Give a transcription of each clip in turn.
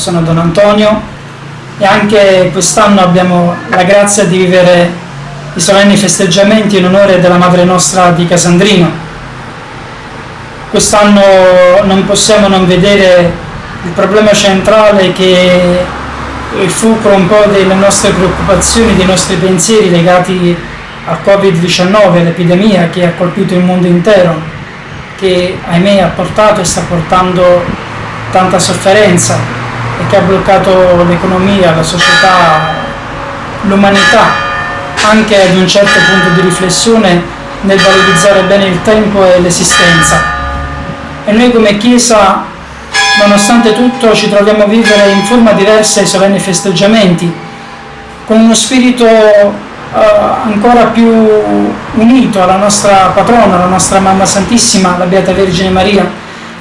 sono Don Antonio e anche quest'anno abbiamo la grazia di vivere i solenni festeggiamenti in onore della Madre nostra di Casandrino. Quest'anno non possiamo non vedere il problema centrale che il fulcro un po' delle nostre preoccupazioni, dei nostri pensieri legati al Covid-19, l'epidemia che ha colpito il mondo intero, che ahimè ha portato e sta portando tanta sofferenza e che ha bloccato l'economia, la società, l'umanità, anche ad un certo punto di riflessione nel valorizzare bene il tempo e l'esistenza. E noi come Chiesa, nonostante tutto, ci troviamo a vivere in forma diversa i solenni festeggiamenti, con uno spirito Uh, ancora più unito alla nostra patrona, alla nostra Mamma Santissima, la Beata Vergine Maria,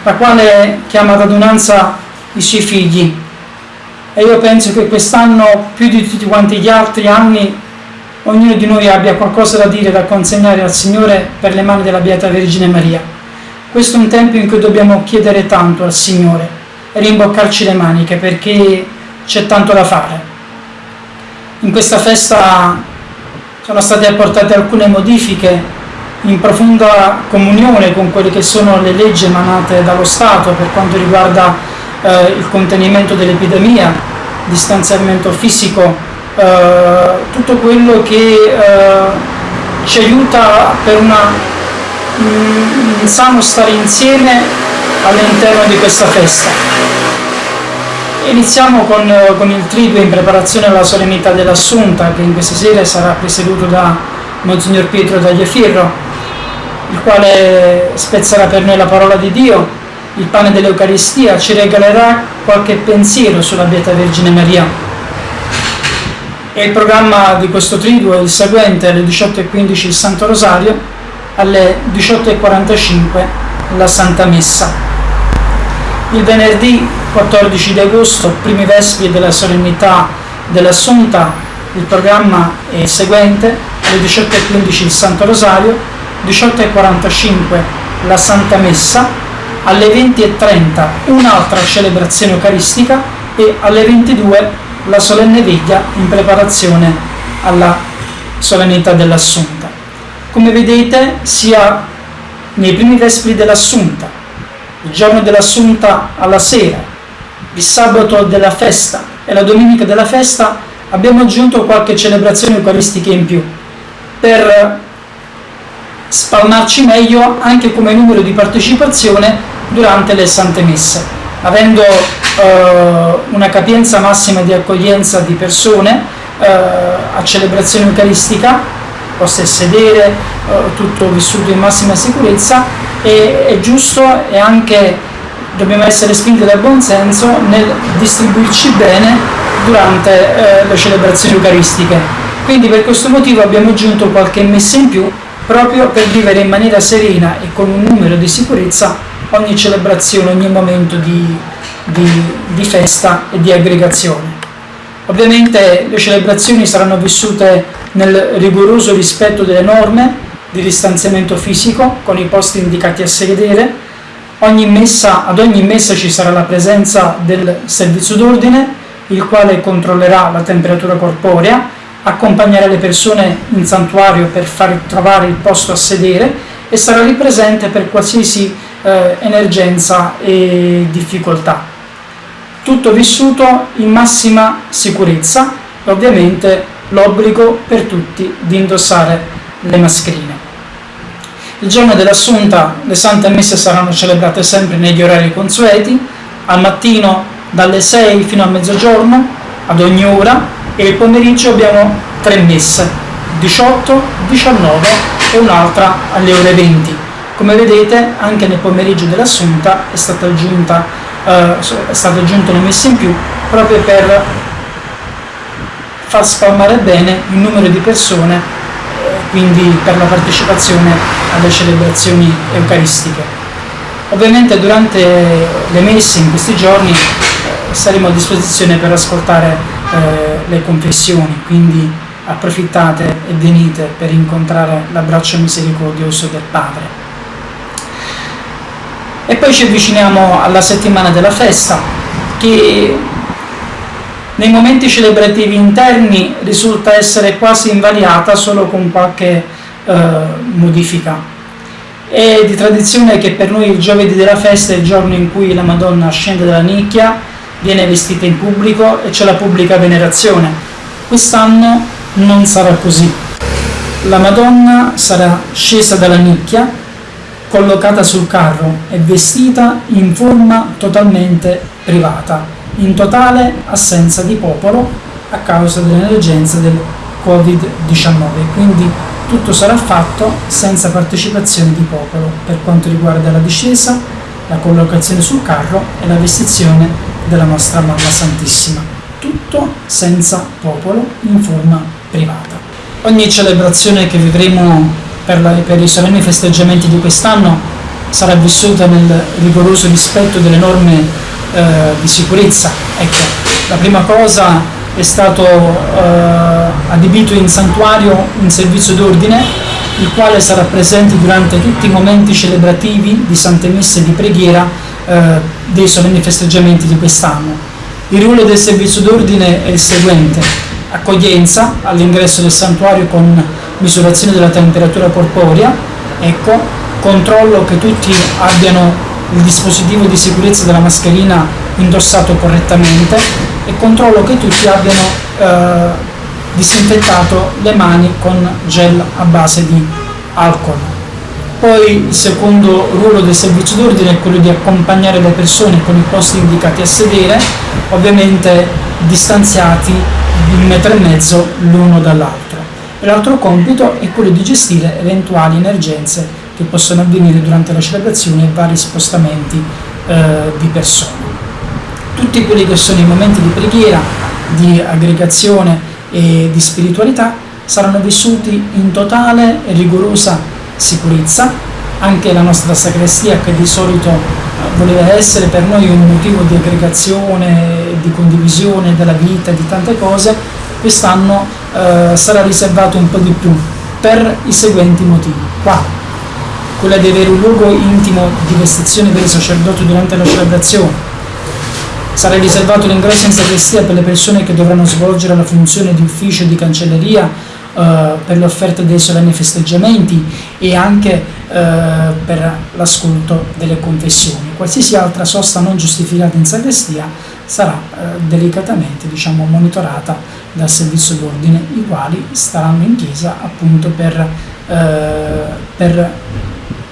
la quale chiama ad adunanza i suoi figli. E io penso che quest'anno, più di tutti quanti gli altri anni, ognuno di noi abbia qualcosa da dire, da consegnare al Signore per le mani della Beata Vergine Maria. Questo è un tempo in cui dobbiamo chiedere tanto al Signore e rimboccarci le maniche perché c'è tanto da fare. In questa festa sono state apportate alcune modifiche in profonda comunione con quelle che sono le leggi emanate dallo Stato per quanto riguarda eh, il contenimento dell'epidemia, distanziamento fisico, eh, tutto quello che eh, ci aiuta per una, un sano stare insieme all'interno di questa festa. Iniziamo con, con il triduo in preparazione alla solennità dell'Assunta, che in questa sera sarà presieduto da Monsignor Pietro Tagliafirro, il quale spezzerà per noi la parola di Dio, il pane dell'Eucaristia, ci regalerà qualche pensiero sulla Beata Vergine Maria. E il programma di questo triduo è il seguente, alle 18.15 il Santo Rosario, alle 18.45 la Santa Messa. Il venerdì 14 di agosto, primi vespri della solennità dell'Assunta, il programma è il seguente, alle 18.15 il Santo Rosario, 18.45 la Santa Messa, alle 20.30 un'altra celebrazione eucaristica e alle 22 la solenne veglia in preparazione alla solennità dell'Assunta. Come vedete, sia nei primi vespri dell'Assunta, il giorno dell'Assunta alla sera, il sabato della festa e la domenica della festa abbiamo aggiunto qualche celebrazione eucaristica in più per spalmarci meglio anche come numero di partecipazione durante le sante messe avendo eh, una capienza massima di accoglienza di persone eh, a celebrazione eucaristica poste sedere eh, tutto vissuto in massima sicurezza e è giusto e anche dobbiamo essere spinti dal buon senso nel distribuirci bene durante eh, le celebrazioni eucaristiche. Quindi per questo motivo abbiamo aggiunto qualche messa in più proprio per vivere in maniera serena e con un numero di sicurezza ogni celebrazione, ogni momento di, di, di festa e di aggregazione. Ovviamente le celebrazioni saranno vissute nel rigoroso rispetto delle norme di distanziamento fisico con i posti indicati a sedere Ogni messa, ad ogni messa ci sarà la presenza del servizio d'ordine, il quale controllerà la temperatura corporea, accompagnerà le persone in santuario per far trovare il posto a sedere e sarà lì presente per qualsiasi eh, emergenza e difficoltà. Tutto vissuto in massima sicurezza e ovviamente l'obbligo per tutti di indossare le mascherine. Il giorno dell'Assunta le sante messe saranno celebrate sempre negli orari consueti, al mattino dalle 6 fino a mezzogiorno, ad ogni ora, e il pomeriggio abbiamo tre messe, 18, 19 e un'altra alle ore 20. Come vedete anche nel pomeriggio dell'Assunta è stata aggiunta eh, è stato aggiunto una messa in più proprio per far spalmare bene il numero di persone quindi per la partecipazione alle celebrazioni eucaristiche. Ovviamente durante le messe in questi giorni eh, saremo a disposizione per ascoltare eh, le confessioni, quindi approfittate e venite per incontrare l'abbraccio misericordioso del Padre. E poi ci avviciniamo alla settimana della festa che Nei momenti celebrativi interni risulta essere quasi invariata solo con qualche eh, modifica. È di tradizione che per noi il giovedì della festa è il giorno in cui la Madonna scende dalla nicchia, viene vestita in pubblico e c'è la pubblica venerazione. Quest'anno non sarà così. La Madonna sarà scesa dalla nicchia, collocata sul carro e vestita in forma totalmente privata in totale assenza di popolo a causa dell'emergenza del Covid-19, quindi tutto sarà fatto senza partecipazione di popolo per quanto riguarda la discesa, la collocazione sul carro e la vestizione della nostra Mamma Santissima. Tutto senza popolo in forma privata. Ogni celebrazione che vivremo per, la, per i solenni festeggiamenti di quest'anno sarà vissuta nel rigoroso rispetto delle norme eh, di sicurezza. Ecco, la prima cosa è stato eh, adibito in santuario un servizio d'ordine, il quale sarà presente durante tutti i momenti celebrativi di Sante Messe e di preghiera eh, dei solenni festeggiamenti di quest'anno. Il ruolo del servizio d'ordine è il seguente, accoglienza all'ingresso del santuario con misurazione della temperatura corporea, ecco, controllo che tutti abbiano il dispositivo di sicurezza della mascherina indossato correttamente e controllo che tutti abbiano eh, disinfettato le mani con gel a base di alcol. Poi il secondo ruolo del servizio d'ordine è quello di accompagnare le persone con i posti indicati a sedere, ovviamente distanziati di un metro e mezzo l'uno dall'altro. L'altro compito è quello di gestire eventuali emergenze che possono avvenire durante la celebrazione e vari spostamenti eh, di persone. Tutti quelli che sono i momenti di preghiera, di aggregazione e di spiritualità saranno vissuti in totale e rigorosa sicurezza. Anche la nostra sacrestia, che di solito eh, voleva essere per noi un motivo di aggregazione, di condivisione della vita, di tante cose, quest'anno eh, sarà riservato un po' di più per i seguenti motivi. Qua quella di avere un luogo intimo di vestizione per i sacerdoti durante la celebrazione. Sarà riservato l'ingresso in sacrestia per le persone che dovranno svolgere la funzione di ufficio di cancelleria eh, per le offerte dei solenni festeggiamenti e anche eh, per l'ascolto delle confessioni. Qualsiasi altra sosta non giustificata in sacrestia sarà eh, delicatamente diciamo, monitorata dal servizio d'ordine, i quali staranno in chiesa appunto per, eh, per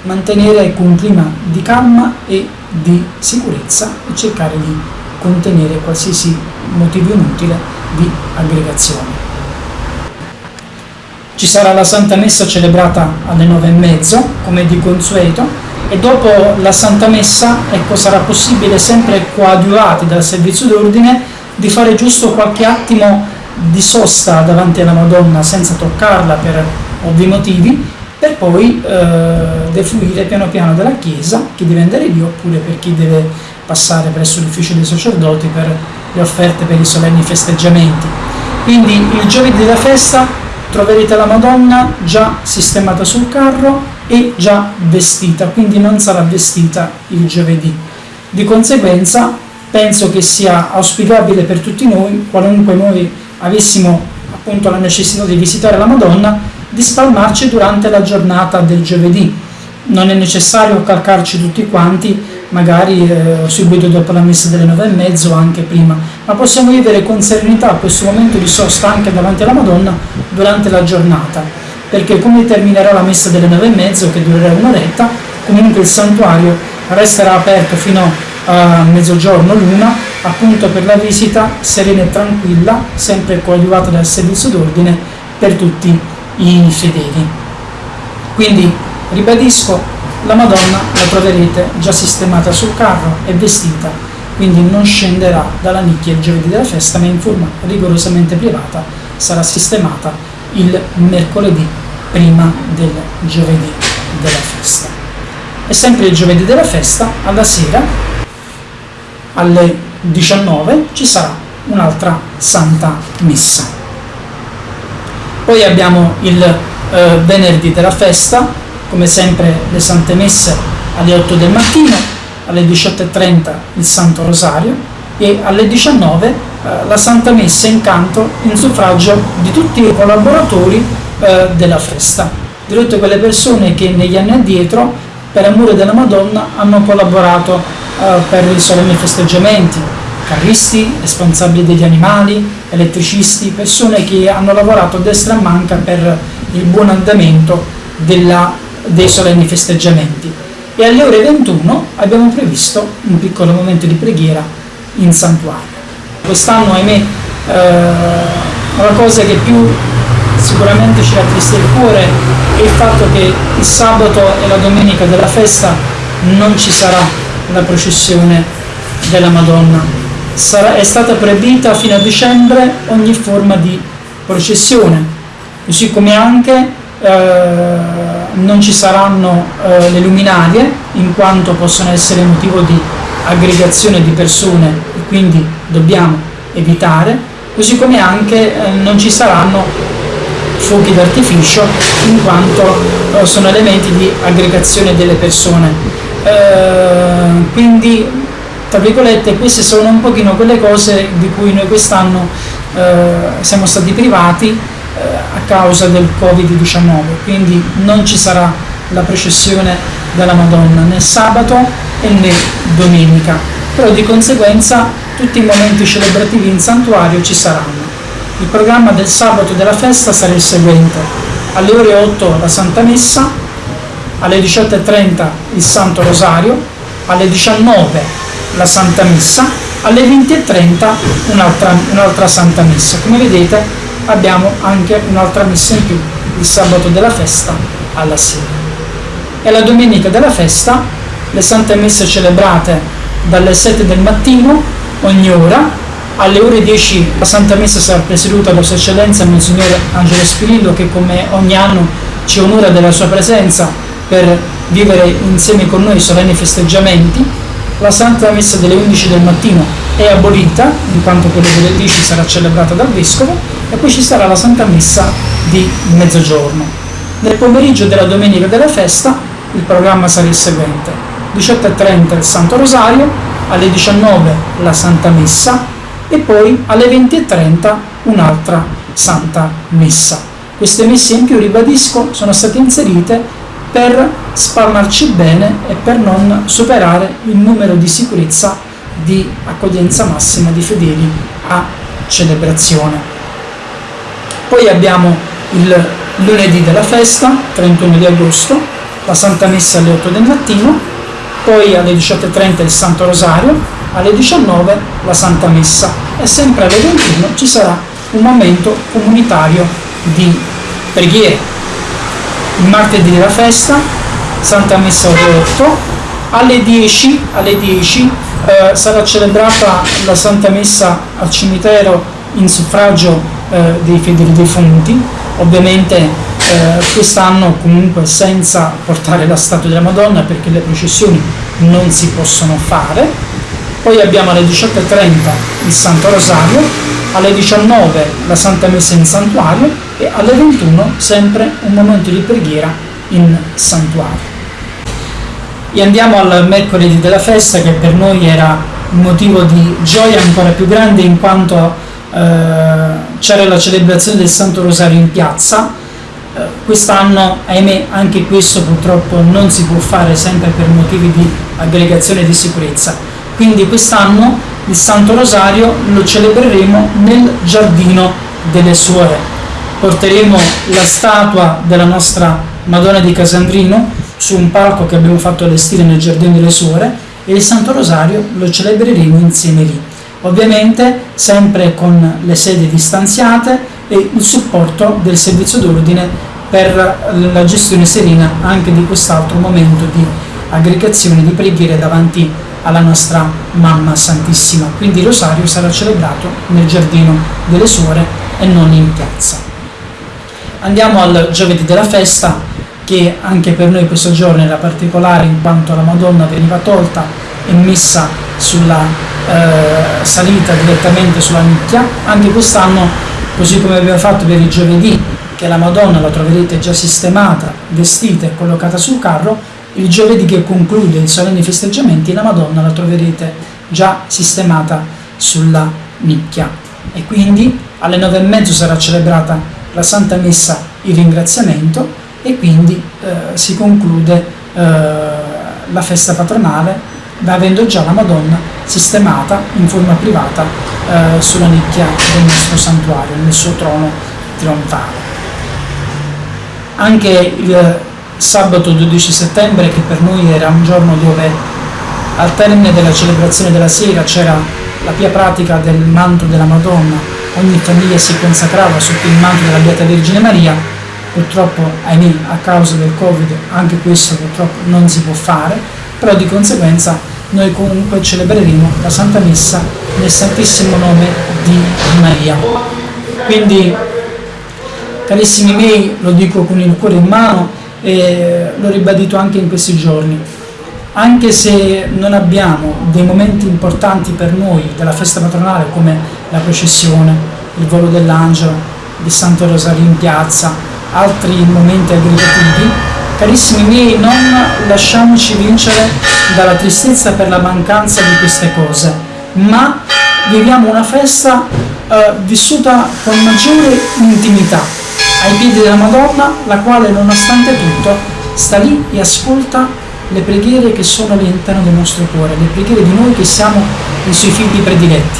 mantenere un clima di calma e di sicurezza e cercare di contenere qualsiasi motivo inutile di aggregazione. Ci sarà la Santa Messa celebrata alle nove e mezzo, come di consueto, e dopo la Santa Messa ecco, sarà possibile, sempre coadiuvati dal servizio d'ordine, di fare giusto qualche attimo di sosta davanti alla Madonna senza toccarla per ovvi motivi per poi eh, defluire piano piano dalla chiesa, chi deve andare lì oppure per chi deve passare presso l'ufficio dei sacerdoti per le offerte per i solenni festeggiamenti. Quindi il giovedì della festa troverete la Madonna già sistemata sul carro e già vestita, quindi non sarà vestita il giovedì. Di conseguenza penso che sia auspicabile per tutti noi, qualunque noi avessimo appunto la necessità di visitare la Madonna, di spalmarci durante la giornata del giovedì. Non è necessario calcarci tutti quanti, magari eh, subito dopo la messa delle nove e mezzo o anche prima, ma possiamo vivere con serenità questo momento di sosta anche davanti alla Madonna durante la giornata, perché come terminerà la messa delle nove e mezzo, che durerà un'oretta, comunque il santuario resterà aperto fino a mezzogiorno l'una, appunto per la visita serena e tranquilla, sempre coadiuvata dal servizio d'ordine per tutti i fedeli. Quindi, ribadisco, la Madonna la troverete già sistemata sul carro e vestita, quindi non scenderà dalla nicchia il giovedì della festa, ma in forma rigorosamente privata sarà sistemata il mercoledì prima del giovedì della festa. E sempre il giovedì della festa, alla sera, alle 19, ci sarà un'altra Santa Messa. Poi abbiamo il eh, venerdì della festa, come sempre le Sante Messe alle 8 del mattino, alle 18.30 il Santo Rosario e alle 19 eh, la Santa Messa in canto in suffragio di tutti i collaboratori eh, della festa, di tutte quelle persone che negli anni addietro, per amore della Madonna, hanno collaborato eh, per i solenni festeggiamenti, carristi, responsabili degli animali, elettricisti, persone che hanno lavorato a destra e manca per il buon andamento della, dei solenni festeggiamenti. E alle ore 21 abbiamo previsto un piccolo momento di preghiera in santuario. Quest'anno, ahimè, eh, la cosa che più sicuramente ci rattrista il cuore è il fatto che il sabato e la domenica della festa non ci sarà la processione della Madonna. Sarà, è stata proibita fino a dicembre ogni forma di processione, così come anche eh, non ci saranno eh, le luminarie in quanto possono essere motivo di aggregazione di persone e quindi dobbiamo evitare, così come anche eh, non ci saranno fuochi d'artificio in quanto eh, sono elementi di aggregazione delle persone. Eh, quindi, tra virgolette, queste sono un pochino quelle cose di cui noi quest'anno eh, siamo stati privati a causa del Covid-19, quindi non ci sarà la processione della Madonna né sabato e né domenica, però di conseguenza tutti i momenti celebrativi in santuario ci saranno. Il programma del sabato della festa sarà il seguente. Alle ore 8 la Santa Messa, alle 18.30 il Santo Rosario, alle 19 la Santa Messa, alle 20.30 un'altra, un'altra Santa Messa. Come vedete abbiamo anche un'altra messa in più, il sabato della festa alla sera. E la domenica della festa le Sante Messe celebrate dalle 7 del mattino ogni ora alle ore 10 la Santa Messa sarà presieduta da Sua Eccellenza Monsignor Angelo Spirillo che come ogni anno ci onora della sua presenza per vivere insieme con noi i solenni festeggiamenti. La Santa Messa delle 11 del mattino è abolita, in quanto quella delle 10 sarà celebrata dal Vescovo, e poi ci sarà la Santa Messa di mezzogiorno. Nel pomeriggio della domenica della festa il programma sarà il seguente. 18.30 il Santo Rosario, alle 19 la Santa Messa, e poi alle 20.30 un'altra Santa Messa. Queste messe in più, ribadisco, sono state inserite per spalmarci bene e per non superare il numero di sicurezza di accoglienza massima di fedeli a celebrazione. Poi abbiamo il lunedì della festa, 31 di agosto, la Santa Messa alle 8 del mattino, poi alle 18.30 il Santo Rosario, alle 19 la Santa Messa e sempre alle 21 ci sarà un momento comunitario di preghiera. Il martedì della festa, Santa Messa ore 8, alle 10, alle 10 eh, sarà celebrata la Santa Messa al cimitero in suffragio eh, dei fedeli defunti, ovviamente eh, quest'anno comunque senza portare la statua della Madonna perché le processioni non si possono fare, poi abbiamo alle 18.30 il Santo Rosario, alle 19 la Santa Messa in santuario e alle 21 sempre un momento di preghiera in santuario. E andiamo al mercoledì della festa che per noi era un motivo di gioia ancora più grande in quanto c'era la celebrazione del Santo Rosario in piazza. Eh, quest'anno, ahimè, anche questo purtroppo non si può fare sempre per motivi di aggregazione di sicurezza quindi quest'anno il Santo Rosario lo celebreremo nel giardino delle suore. Porteremo la statua della nostra Madonna di Casandrino su un palco che abbiamo fatto allestire nel giardino delle suore e il Santo Rosario lo celebreremo insieme lì. Ovviamente sempre con le sedi distanziate e il supporto del servizio d'ordine per la gestione serena anche di quest'altro momento di aggregazione di preghiere davanti alla nostra Mamma Santissima. Quindi il rosario sarà celebrato nel giardino delle suore e non in piazza. Andiamo al giovedì della festa, che anche per noi questo giorno era particolare in quanto la Madonna veniva tolta e messa sulla eh, salita direttamente sulla nicchia. Anche quest'anno, così come abbiamo fatto per il giovedì, che la Madonna la troverete già sistemata, vestita e collocata sul carro, il giovedì che conclude i solenni festeggiamenti la Madonna la troverete già sistemata sulla nicchia e quindi alle nove e mezzo sarà celebrata la Santa Messa in ringraziamento e quindi eh, si conclude eh, la festa patronale avendo già la Madonna sistemata in forma privata eh, sulla nicchia del nostro santuario, nel suo trono trionfale. Anche il sabato 12 settembre, che per noi era un giorno dove al termine della celebrazione della sera c'era la pia pratica del manto della Madonna, ogni famiglia si consacrava sotto il manto della Beata Vergine Maria, purtroppo, ahimè, a causa del Covid, anche questo purtroppo non si può fare, però di conseguenza noi comunque celebreremo la Santa Messa nel Santissimo Nome di Maria. Quindi, carissimi miei, lo dico con il cuore in mano e l'ho ribadito anche in questi giorni, anche se non abbiamo dei momenti importanti per noi della festa patronale come la processione, il volo dell'angelo, il Santo Rosario in piazza, altri momenti aggregativi, carissimi miei, non lasciamoci vincere dalla tristezza per la mancanza di queste cose, ma viviamo una festa eh, vissuta con maggiore intimità, ai piedi della Madonna, la quale nonostante tutto sta lì e ascolta le preghiere che sono all'interno del nostro cuore, le preghiere di noi che siamo i suoi figli prediletti.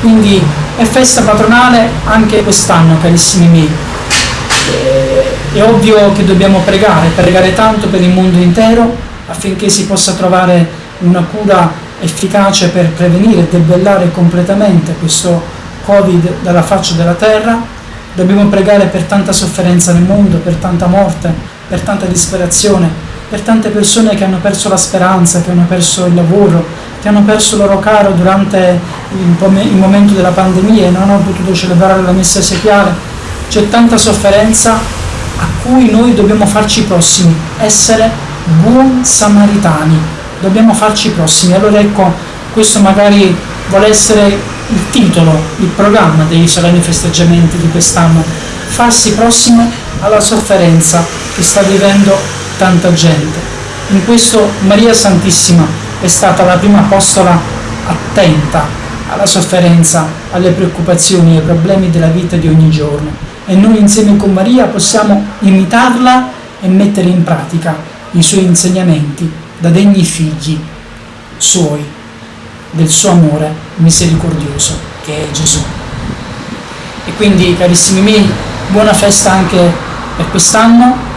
Quindi è festa patronale anche quest'anno, carissimi miei. È ovvio che dobbiamo pregare, pregare tanto per il mondo intero affinché si possa trovare una cura efficace per prevenire e debellare completamente questo Covid dalla faccia della terra. Dobbiamo pregare per tanta sofferenza nel mondo, per tanta morte, per tanta disperazione, per tante persone che hanno perso la speranza, che hanno perso il lavoro, che hanno perso il loro caro durante il momento della pandemia e non hanno potuto celebrare la messa esequiale. C'è tanta sofferenza a cui noi dobbiamo farci prossimi, essere buon samaritani, dobbiamo farci prossimi. Allora ecco, questo magari vuole essere il titolo, il programma dei solenni festeggiamenti di quest'anno, farsi prossimo alla sofferenza che sta vivendo tanta gente. In questo Maria Santissima è stata la prima apostola attenta alla sofferenza, alle preoccupazioni, ai problemi della vita di ogni giorno. E noi insieme con Maria possiamo imitarla e mettere in pratica i suoi insegnamenti da degni figli suoi, del suo amore misericordioso che è Gesù. E quindi, carissimi miei, buona festa anche per quest'anno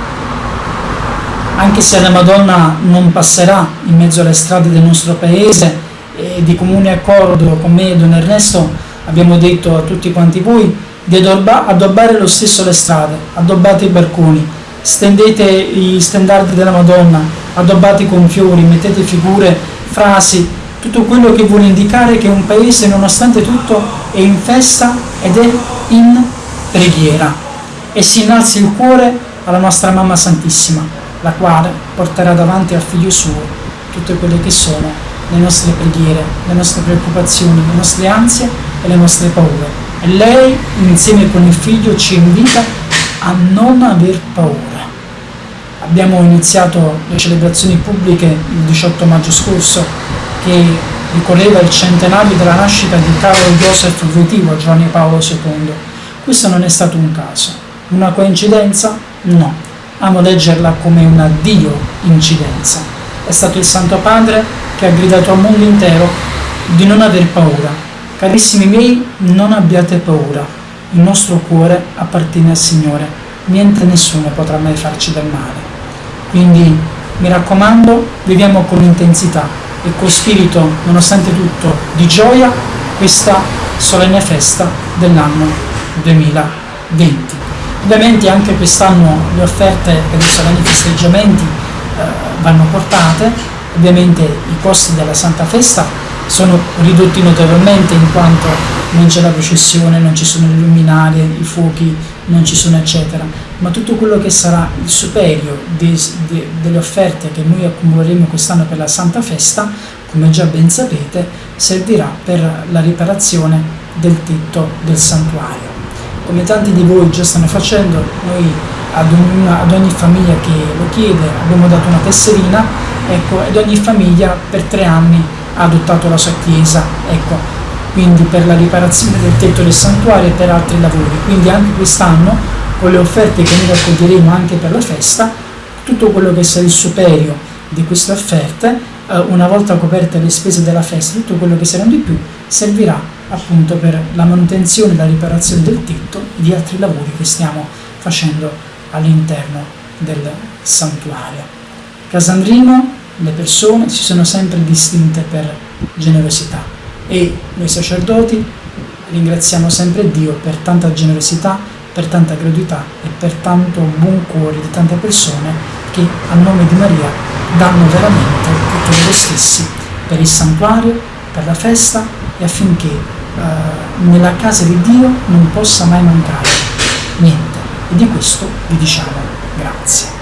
anche se la Madonna non passerà in mezzo alle strade del nostro paese e di comune accordo con me e Don Ernesto abbiamo detto a tutti quanti voi di addobbare lo stesso le strade, addobbate i barconi, stendete i stendardi della Madonna, addobbate con fiori, mettete figure, frasi, tutto quello che vuole indicare che un paese nonostante tutto è in festa ed è in preghiera e si innalzi il cuore alla nostra Mamma Santissima la quale porterà davanti al figlio suo tutte quelle che sono le nostre preghiere, le nostre preoccupazioni, le nostre ansie e le nostre paure. E lei, insieme con il figlio, ci invita a non aver paura. Abbiamo iniziato le celebrazioni pubbliche il 18 maggio scorso che ricorreva il centenario della nascita di Carlo Joseph Voitivo, Giovanni Paolo II. Questo non è stato un caso. Una coincidenza? No amo leggerla come una Dio incidenza. È stato il Santo Padre che ha gridato al mondo intero di non aver paura. Carissimi miei, non abbiate paura. Il nostro cuore appartiene al Signore. Niente e nessuno potrà mai farci del male. Quindi mi raccomando, viviamo con intensità e con spirito, nonostante tutto, di gioia questa solenne festa dell'anno 2020. Ovviamente anche quest'anno le offerte per i solenni festeggiamenti eh, vanno portate, ovviamente i costi della Santa Festa sono ridotti notevolmente in quanto non c'è la processione, non ci sono le luminarie, i fuochi, non ci sono eccetera, ma tutto quello che sarà il superio de, de, delle offerte che noi accumuleremo quest'anno per la Santa Festa, come già ben sapete, servirà per la riparazione del tetto del santuario. Come tanti di voi già stanno facendo, noi ad, una, ad ogni famiglia che lo chiede abbiamo dato una tesserina, ecco, ed ogni famiglia per tre anni adottato la sua chiesa. Ecco, quindi per la riparazione del tetto del santuario e per altri lavori. Quindi anche quest'anno, con le offerte che noi raccoglieremo anche per la festa, tutto quello che sarà il superio di queste offerte, eh, una volta coperte le spese della festa, tutto quello che saranno di più, servirà appunto per la manutenzione la riparazione del tetto e di altri lavori che stiamo facendo all'interno del santuario. Casandrino, le persone si sono sempre distinte per generosità e noi sacerdoti ringraziamo sempre Dio per tanta generosità, per tanta gratuità e per tanto buon cuore di tante persone che a nome di Maria danno veramente tutto loro stessi per il santuario, per la festa e affinché eh, nella casa di Dio non possa mai mancare niente. E di questo vi diciamo grazie.